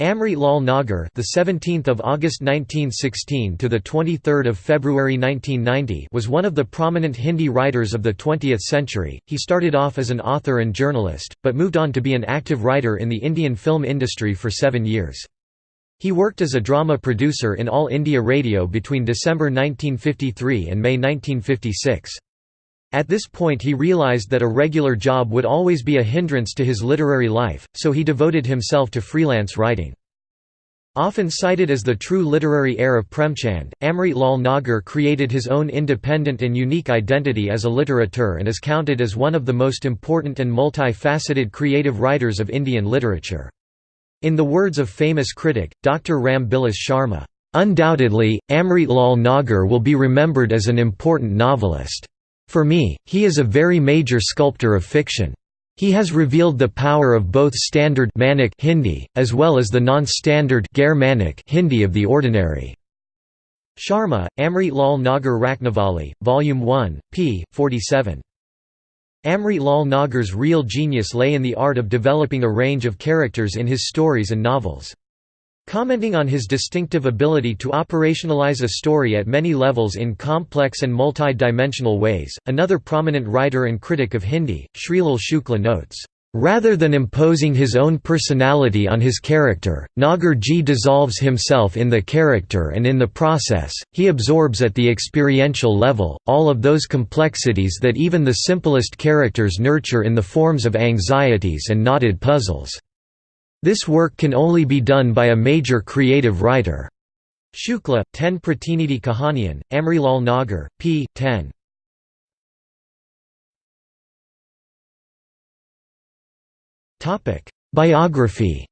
Amrit Lal Nagar, the 17th of August 1916 to the 23rd of February 1990, was one of the prominent Hindi writers of the 20th century. He started off as an author and journalist, but moved on to be an active writer in the Indian film industry for 7 years. He worked as a drama producer in All India Radio between December 1953 and May 1956. At this point he realized that a regular job would always be a hindrance to his literary life, so he devoted himself to freelance writing. Often cited as the true literary heir of Premchand, Amrit Lal Nagar created his own independent and unique identity as a literateur and is counted as one of the most important and multi-faceted creative writers of Indian literature. In the words of famous critic, Dr. Ram Bilas Sharma, "...undoubtedly, Amrit Lal Nagar will be remembered as an important novelist." For me, he is a very major sculptor of fiction. He has revealed the power of both standard Manic Hindi, as well as the non-standard Hindi of the ordinary. Sharma, Amrit Lal Nagar Rachnavali, Volume 1, p. 47. Amrit Lal Nagar's real genius lay in the art of developing a range of characters in his stories and novels. Commenting on his distinctive ability to operationalize a story at many levels in complex and multi-dimensional ways, another prominent writer and critic of Hindi, Shrilal Shukla notes, Rather than imposing his own personality on his character, Nagarji dissolves himself in the character and in the process, he absorbs at the experiential level, all of those complexities that even the simplest characters nurture in the forms of anxieties and knotted puzzles. This work can only be done by a major creative writer. Shukla, 10 Pratinidhi Kahanian, Amrilal Nagar, p. 10. Biography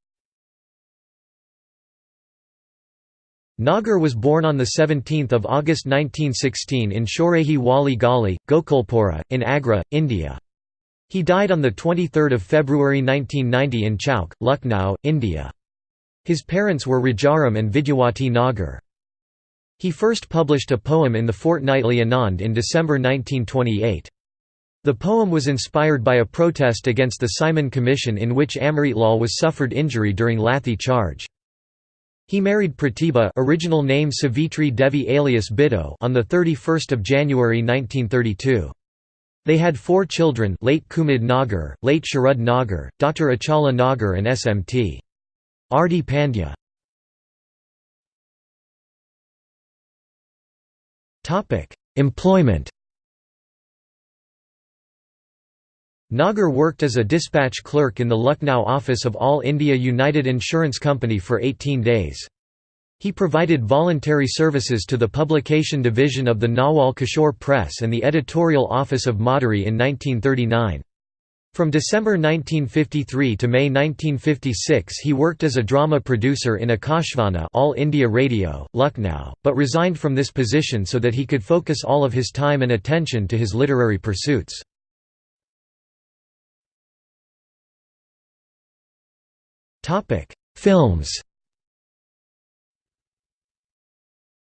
Nagar was born on 17 August 1916 in Shorehi Wali Gali, Gokulpura, in Agra, India. He died on 23 February 1990 in Chowk, Lucknow, India. His parents were Rajaram and Vidyawati Nagar. He first published a poem in the Fortnightly Anand in December 1928. The poem was inspired by a protest against the Simon Commission in which Amritlal was suffered injury during Lathi charge. He married Pratibha original name Savitri Devi alias Biddo on 31 January 1932. They had four children late Kumud Nagar, late Sharad Nagar, Dr. Achala Nagar and Smt. R.D. Pandya. Employment Nagar worked as a dispatch clerk in the Lucknow office of All India United Insurance Company for 18 days. He provided voluntary services to the publication division of the Nawal Kishore Press and the editorial office of Madari in 1939. From December 1953 to May 1956 he worked as a drama producer in Akashvani All India Radio, Lucknow, but resigned from this position so that he could focus all of his time and attention to his literary pursuits. Films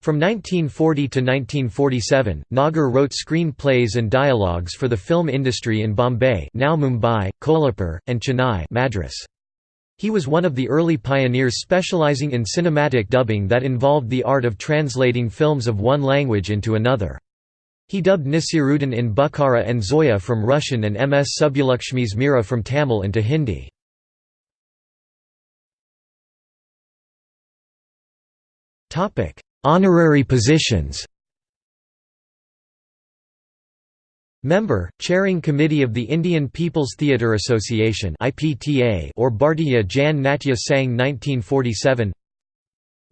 From 1940 to 1947, Nagar wrote screenplays and dialogues for the film industry in Bombay now Mumbai, Kolhapur, and Chennai Madras. He was one of the early pioneers specializing in cinematic dubbing that involved the art of translating films of one language into another. He dubbed Nasiruddin in Bukhara and Zoya from Russian and M.S. Subbulakshmi's Mira from Tamil into Hindi. Honorary positions. Member, Chairing Committee of the Indian People's Theatre Association or Bhartiya Jan Natya Sangh 1947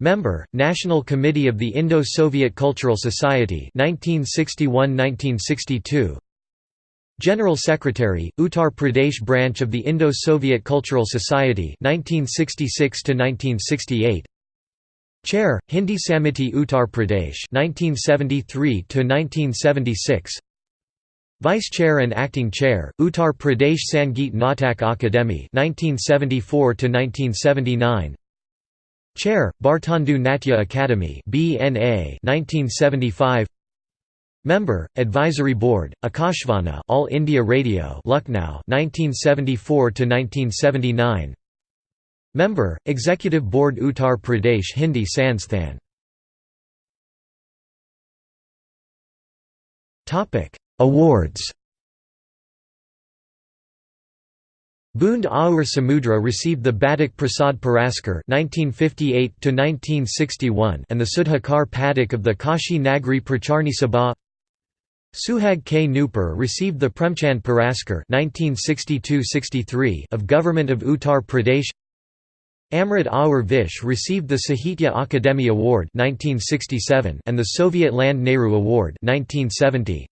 Member, National Committee of the Indo-Soviet Cultural Society 1961–1962 General Secretary, Uttar Pradesh Branch of the Indo-Soviet Cultural Society 1966 1968 Chair, Hindi Samiti Uttar Pradesh 1973 1976 Vice Chair and Acting Chair, Uttar Pradesh Sangeet Natak Akademi 1974 1979 Chair, Bhartendu Natya Academy BNA 1975 Member, Advisory Board, Akashvani All India Radio Lucknow 1974 1979 Member, Executive Board Uttar Pradesh Hindi Sansthan Awards Bund Aur Samudra received the Batuk Prasad Puraskar (1958–1961) and the Sudhakar Padak of the Kashi Nagri Pracharni Sabha. Suhag Ke Nupur received the Premchand Puraskar (1962–63) of Government of Uttar Pradesh. Amrit Aur Vish received the Sahitya Akademi Award 1967 and the Soviet Land Nehru Award 1970.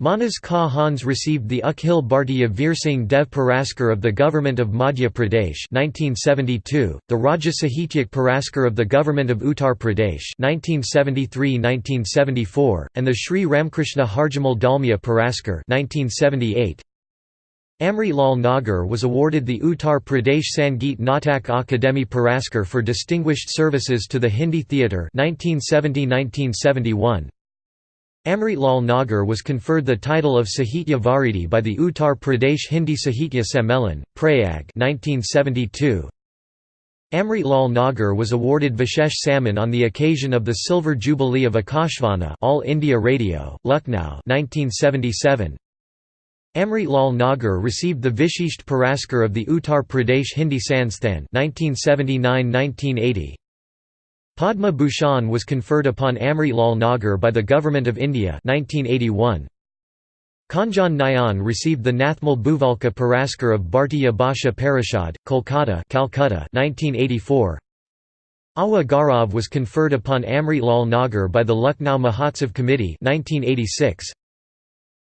Manas Ka Hans received the Akhil Bhartiya Veersingh Dev Puraskar of the Government of Madhya Pradesh 1972, the Rajya Sahityak Puraskar of the Government of Uttar Pradesh 1973–1974, and the Sri Ramkrishna Harjamal Dalmia Puraskar 1978. Amrit Lal Nagar was awarded the Uttar Pradesh Sangeet Natak Akademi Puraskar for distinguished services to the Hindi theatre 1970–1971. Amrit Lal Nagar was conferred the title of Sahitya Varidi by the Uttar Pradesh Hindi Sahitya Sammelan, Prayag 1972. Amrit Lal Nagar was awarded Vishesh Samman on the occasion of the Silver Jubilee of Akashvani All India Radio, Lucknow 1977. Amrit Lal Nagar received the Vishisht Puraskar of the Uttar Pradesh Hindi Sansthan 1979–1980. Padma Bhushan was conferred upon Amrit Lal Nagar by the Government of India 1981. Khanjan Nayan received the Nathmal Bhuvalka Puraskar of Bhartiya Bhasha Parishad, Kolkata Calcutta 1984. Awadh Gaurav was conferred upon Amrit Lal Nagar by the Lucknow Mahotsav Committee 1986.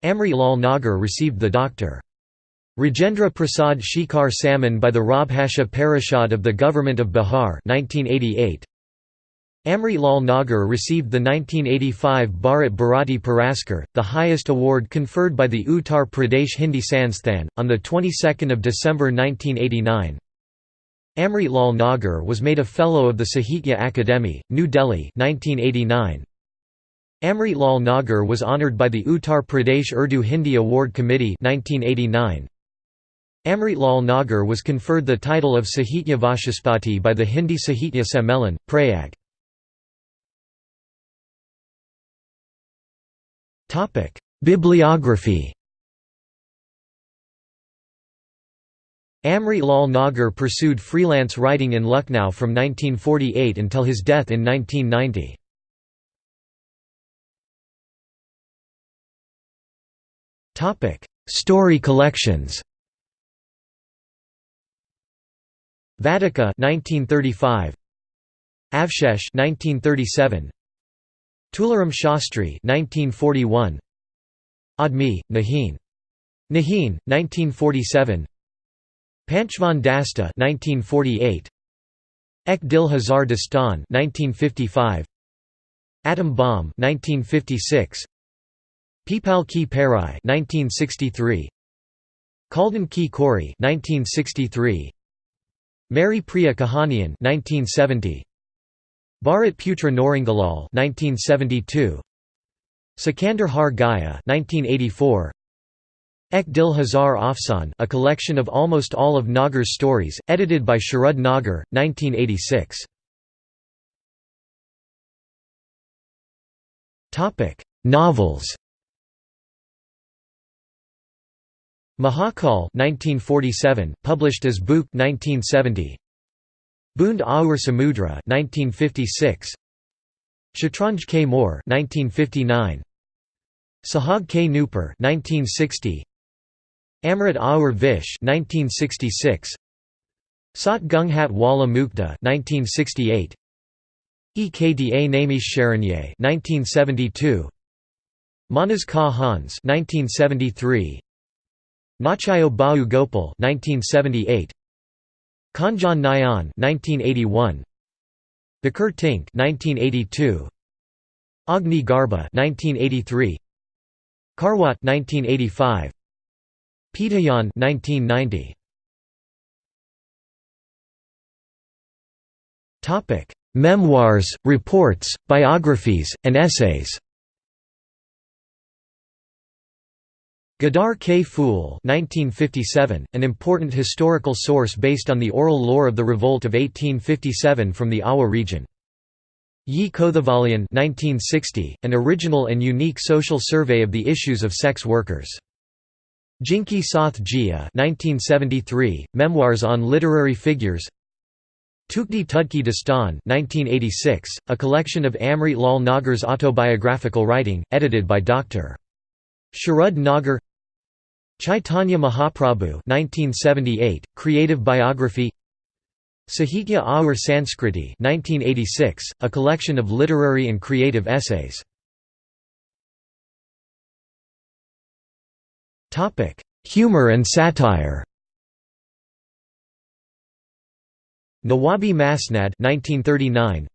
Amrit Lal Nagar received the Dr. Rajendra Prasad Shikhar Samman by the Rajbhasha Parishad of the Government of Bihar 1988. Amrit Lal Nagar received the 1985 Bharat Bharati Puraskar, the highest award conferred by the Uttar Pradesh Hindi Sansthan, on the 22nd of December 1989. Amrit Lal Nagar was made a Fellow of the Sahitya Akademi, New Delhi 1989. Amrit Lal Nagar was honoured by the Uttar Pradesh Urdu Hindi Award Committee 1989. Amrit Lal Nagar was conferred the title of Sahitya Vachaspati by the Hindi Sahitya Sammelan, Prayag. Bibliography Amrit Lal Nagar pursued freelance writing in Lucknow from 1948 until his death in 1990. Story collections. Vatika 1935 Avshesh 1937 Tularam Shastri 1941 Admi, Nahin. Nahin, 1947 Panchvan Dasta 1948 Ek Dil Hazar Dastan 1955 Atom Bomb 1956 Peepal Ki Perai 1963 Kaldan Ki Kori 1963 Meri Priya Kahanian 1970 Bharat Putra Narangalal 1972 Sikandar Har Gaya 1984 Ek Dil Hazar Afsan a collection of almost all of Nagar's stories, edited by Sharad Nagar, 1986. Novels Mahakal 1947, published as Bhookh 1970. Bund Aur Samudra 1956 Shatranj Ke Mohre 1959 Suhag Ke Nupur 1960 Amrit Aur Vish 1966 Sat Ghunghat Wala Mukhda 1968 Ekda Naimisharanye 1972 Manas Ka Hans 1973 Nachayo Bau Gopal 1978 Khanjan Nayan 1981 Bakir Tink 1982 Agni Garba 1983 Karwat 1985 Pitayan 1990 Topic Memoirs, reports, biographies, and essays Ghadar K. 1957, an important historical source based on the oral lore of the revolt of 1857 from the Awadh region. Yi Kothavalian 1960, an original and unique social survey of the issues of sex workers. Jinki Soth Jia 1973, Memoirs on Literary Figures Tukdi Tudki Dastan 1986, a collection of Amrit Lal Nagar's autobiographical writing, edited by Dr. Sharad Nagar Chaitanya Mahaprabhu 1978, Creative Biography. Sahitya Aur Sanskriti 1986, a collection of literary and creative essays. Humor and satire. Nawabi Masnad 1939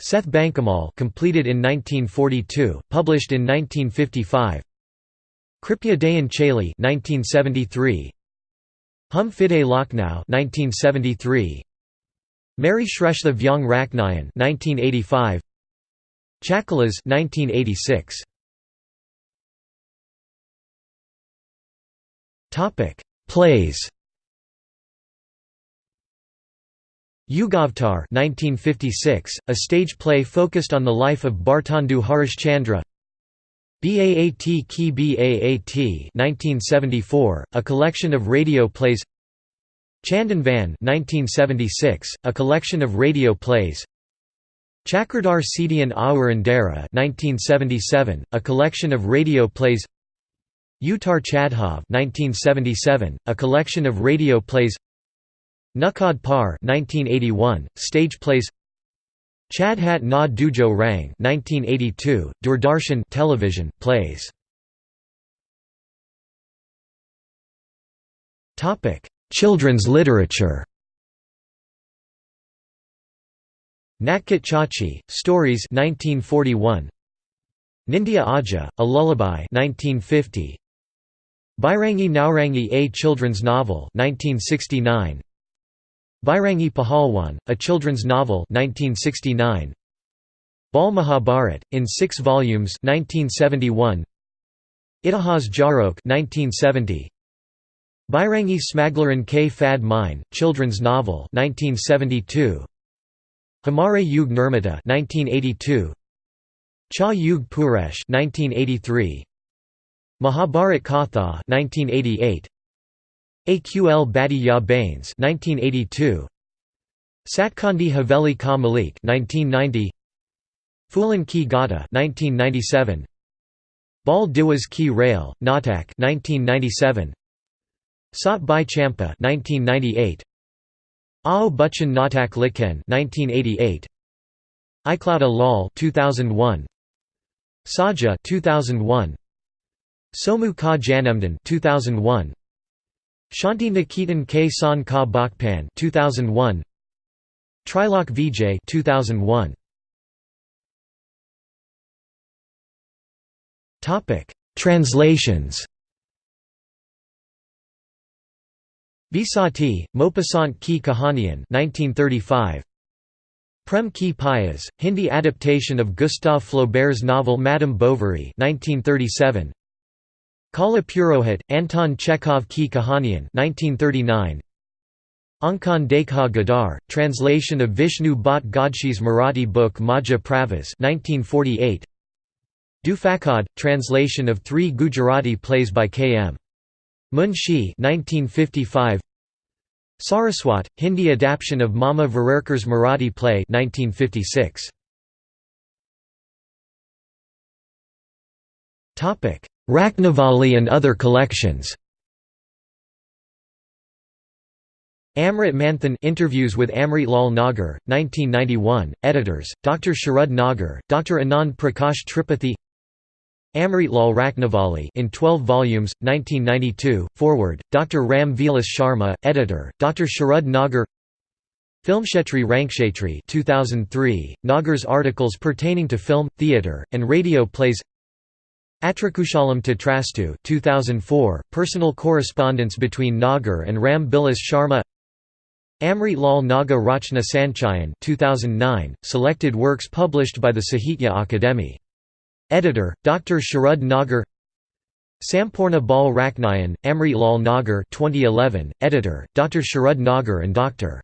Seth Bankamal completed in 1942, published in 1955 Kripya Dayan 1973 Hum Fide Lucknow 1973 Meri Shreshtha Vyang Rachnayen 1985 Chakalas 1986 Topic Plays. Yugavtar 1956 a stage play focused on the life of Bhartendu Harishchandra Baat Ki Baat 1974, a collection of radio plays Chandan Van 1976, a collection of radio plays Chakradar Sidian Aur Andera 1977, a collection of radio plays Utar Chadhav 1977, a collection of radio plays Nukad Par 1981, stage plays Chadhat Na Dujo Rang 1982, Doordarshan television, plays Children's literature Nakkit Chachi, Stories 1941. Nindya Aja, A Lullaby 1950. Bajrangi Naurangi A children's novel 1969. Bajrangi Pahalwan, a children's novel 1969. Bal Mahabharat, in six volumes 1971. Itihas Jarok 1970. Bajrangi Smaglaran K. Fad Mine, children's novel 1972. Hamare Yug Nirmata 1982. Cha Yug Puresh 1983. Mahabharat Katha 1988. Aql Badi Ya Bains 1982 Satkandi Haveli Ka Malik 1990 Phulan Ki Gata 1997 Bal Diwas Ki Rail Natak 1997 Sat Bai Champa 1998 Ao Buchan Natak Likhen 1988 iCloud Lal 2001 Saja 2001 Somu Ka Janamdan 2001 Shanti Niketan K San Ka Bakpan 2001 Trilok Vijay 2001 Topic Translations. Visati, Maupassant ki Kahanian 1935 Prem ki Pyas, Hindi adaptation of Gustave Flaubert's novel Madame Bovary 1937 Kala Purohit, Anton Chekhov Ki Kahanian 1939. Ankan Dekha Gadar, translation of Vishnu Bhatt Godshi's Marathi book Maja Pravas 1948. Dufakad, translation of three Gujarati plays by K. M. Munshi 1955. Saraswat, Hindi adaptation of Mama Varerkar's Marathi play 1956. Topic Rachnavali and other collections Amrit Manthan interviews with Amrit Lal Nagar, 1991, editors, Dr. Sharad Nagar, Dr. Anand Prakash Tripathi Amrit Lal Rachnavali in 12 volumes, 1992, forward, Dr. Ram Vilas Sharma, editor, Dr. Sharad Nagar Filmkshetri Rankshetri 2003, Nagar's articles pertaining to film, theatre, and radio plays Atrakushalam Tatrastu 2004, personal correspondence between Nagar and Ram Bilas Sharma Amrit Lal Nagar Rachna Sanchayan 2009, selected works published by the Sahitya Akademi. Editor, Dr. Sharad Nagar Samporna Bal Rachnayen, Amrit Lal Nagar 2011, editor, Dr. Sharad Nagar and Dr.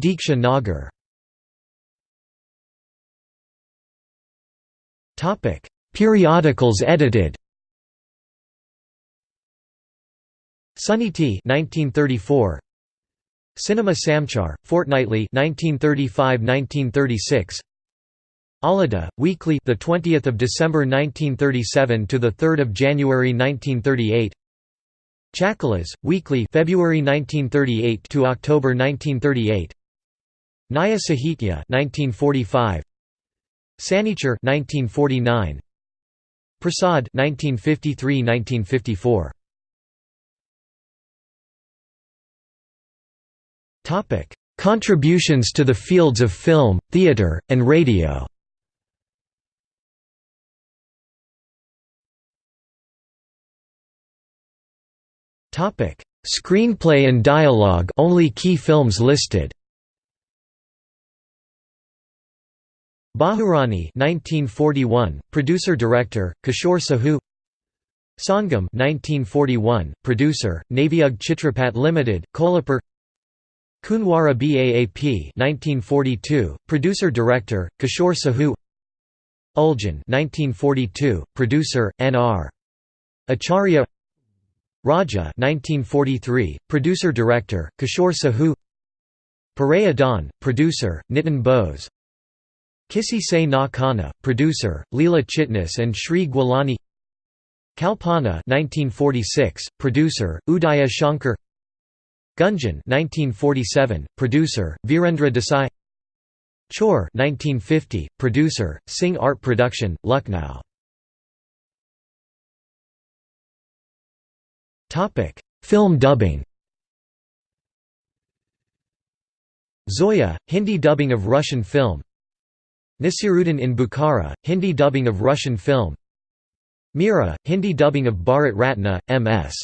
Deeksha Nagar. Periodicals edited. Sunniti 1934 Cinema Samchar Fortnightly 1935-1936 Alida Weekly the 20th of December 1937 to the 3rd of January 1938 Chakalas Weekly February 1938 to October 1938 Naya Sahitya 1945 Sanichar 1949 Prasad 1953-1954 Topic: Contributions to the fields of film, theatre, and radio. Topic: Screenplay and dialogue. Only key films listed. Bahurani 1941, producer-director, Kishore Sahu. Sangam 1941, producer, Navayug Chitrapat Limited, Kolhapur. Kunwara Baap 1942, producer-director, Kishore Sahu. Uljan 1942, producer, N.R. Acharya. Raja 1943, producer-director, Kishore Sahu. Paraya Dhan, producer, Nitin Bose Kisi Se Na Kana, producer, Leela Chitnis and Shri Gwalani. Kalpana 1946, producer, Udaya Shankar. Gunjan 1947, producer, Virendra Desai. Chor 1950, producer, Singh Art Production, Lucknow. Film dubbing. Zoya, Hindi dubbing of Russian film Nasiruddin in Bukhara, Hindi dubbing of Russian film. Mira, Hindi dubbing of Bharat Ratna, M.S.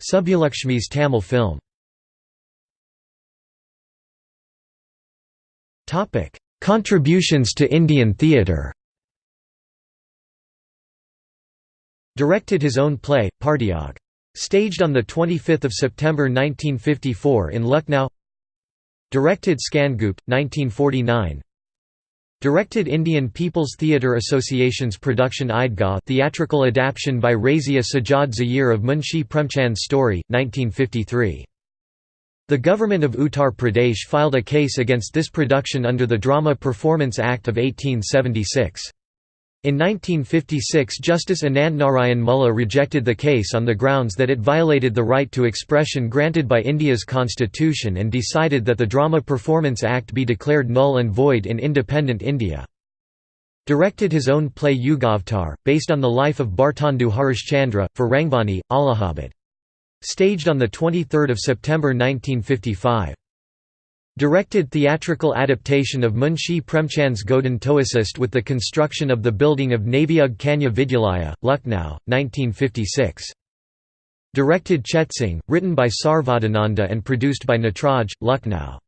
Subbulakshmi's Tamil film. Contributions to Indian theatre. Directed his own play, Partyag. Staged on 25 September 1954 in Lucknow. Directed Skandgupt, 1949 Directed Indian People's Theatre Association's production Eidgah theatrical adaptation by Razia Sajjad Zahir of Munshi Premchand's story, 1953. The government of Uttar Pradesh filed a case against this production under the Drama Performance Act of 1876. In 1956 Justice Anand Narayan Mulla rejected the case on the grounds that it violated the right to expression granted by India's constitution and decided that the Drama Performance Act be declared null and void in independent India. Directed his own play Yugavtar, based on the life of Bhartendu Harishchandra, for Rangvani, Allahabad. Staged on 23 September 1955. Directed theatrical adaptation of Munshi Premchand's Godan to assist with the construction of the building of Navayug Kanya Vidyalaya, Lucknow, 1956. Directed Chetsing, written by Sarvadananda and produced by Natraj, Lucknow.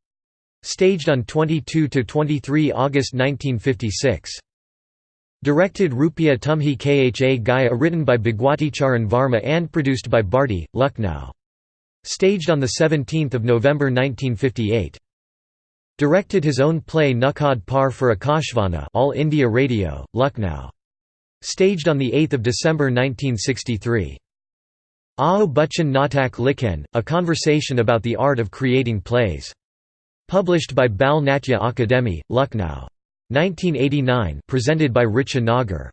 Staged on 22–23 August 1956. Directed Rupia Tumhi Kha Gaya written by Bhagwati Charan Varma and produced by Bharti, Lucknow. Staged on 17 November 1958. Directed his own play Nukkad Par for Akashvani All India Radio, Lucknow. Staged on 8 December 1963. Ao Bachchan Natak Likhen, A Conversation about the Art of Creating Plays. Published by Bal Natya Akademi, Lucknow. 1989 presented by Richa Nagar.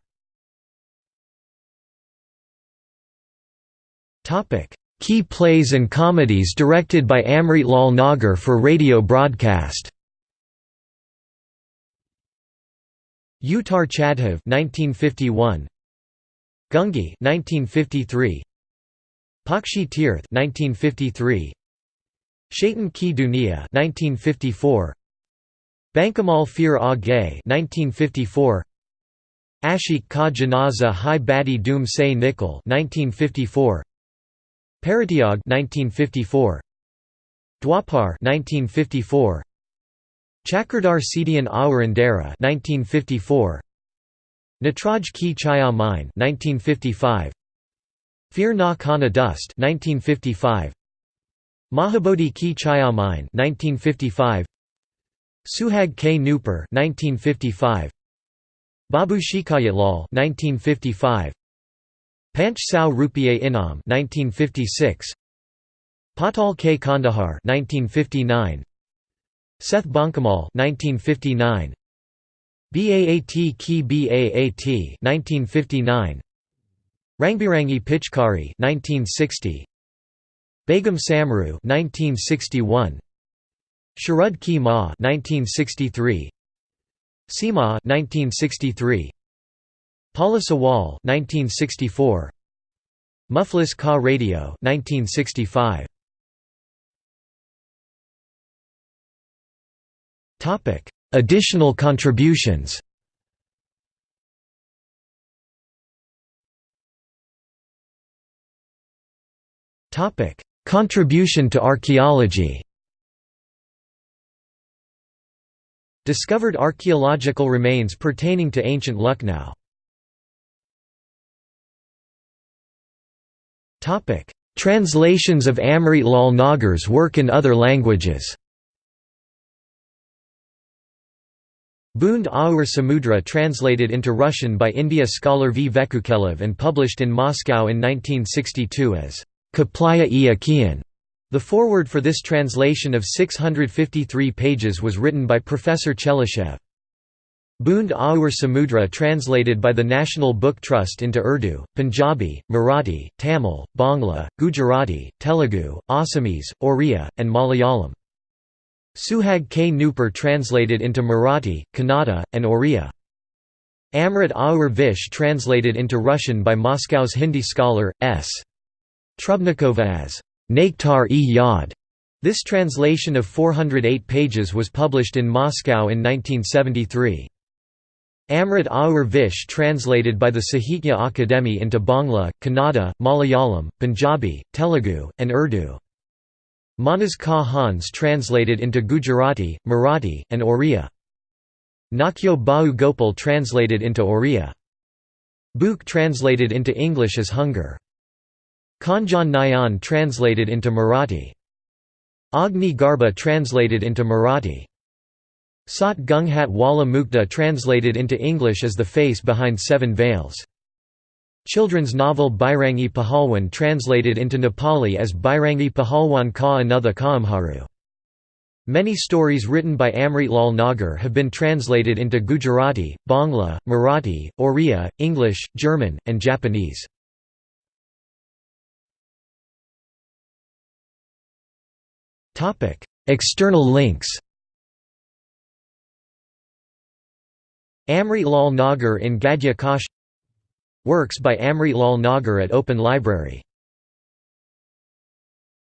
Key plays and comedies directed by Amrit Lal Nagar for radio broadcast Uttar Chadhav 1951 Gungi 1953 Pakshi Tirth 1953 Shaitan Ki Dunia 1954 Bankamal Fir A Gay 1954 Ashik Ka Janaza Hai Badi Doom Se Nikal 1954 Paratyag 1954 Dwapar 1954 Chakradar Sidian Awarandera 1954 Natraj Ki Chaya Mine 1955 Fear Na Khana Dust 1955 Mahabodhi Ki Chayamine 1955 Suhag Ke Nupur 1955 Babu Shikayatlal 1955 Panch Sao Rupiye Inam 1956 Patal K. Kandahar 1959 Seth Bankamal 1959 Baat Ki Baat 1959 Rangbirangi Pichkari 1960 Begum Samru 1961 Sharud Ki Ma 1963 Sima 1963 Paula Sawal 1964 Muflis Ka Radio 1965 Additional contributions. Contribution to archaeology. Discovered archaeological remains pertaining to ancient Lucknow. Translations of Amrit Lal Nagar's work in other languages Bund Aur Samudra translated into Russian by India scholar V. Vekukelev and published in Moscow in 1962 as Kaplaya i Akian. The foreword for this translation of 653 pages was written by Professor Chelishev. Bund Aur Samudra translated by the National Book Trust into Urdu, Punjabi, Marathi, Tamil, Bangla, Gujarati, Telugu, Assamese, Oriya, and Malayalam. Suhag Ke Nupur translated into Marathi, Kannada, and Oriya. Amrit Aur Vish translated into Russian by Moscow's Hindi scholar, S. Trubnikova as Nektar-e Yad. This translation of 408 pages was published in Moscow in 1973. Amrit Aur Vish translated by the Sahitya Akademi into Bangla, Kannada, Malayalam, Punjabi, Telugu, and Urdu. Manas Ka Hans translated into Gujarati, Marathi, and Oriya. Nakyo Bau Gopal translated into Oriya. Bhookh translated into English as Hunger. Khanjan Nayan translated into Marathi. Agni Garba translated into Marathi. Sat Ghunghat Wala Mukhda translated into English as The Face Behind Seven Veils. Children's novel Bajrangi Pahalwan translated into Nepali as Bajrangi Pahalwan Ka Another Kaamharu. Many stories written by Amrit Lal Nagar have been translated into Gujarati, Bangla, Marathi, Oriya, English, German, and Japanese. External links Amrit Lal Nagar in Gadya Kosh Works by Amrit Lal Nagar at Open Library